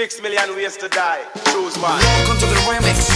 Six million ways to die. Choose one. Welcome to the remix.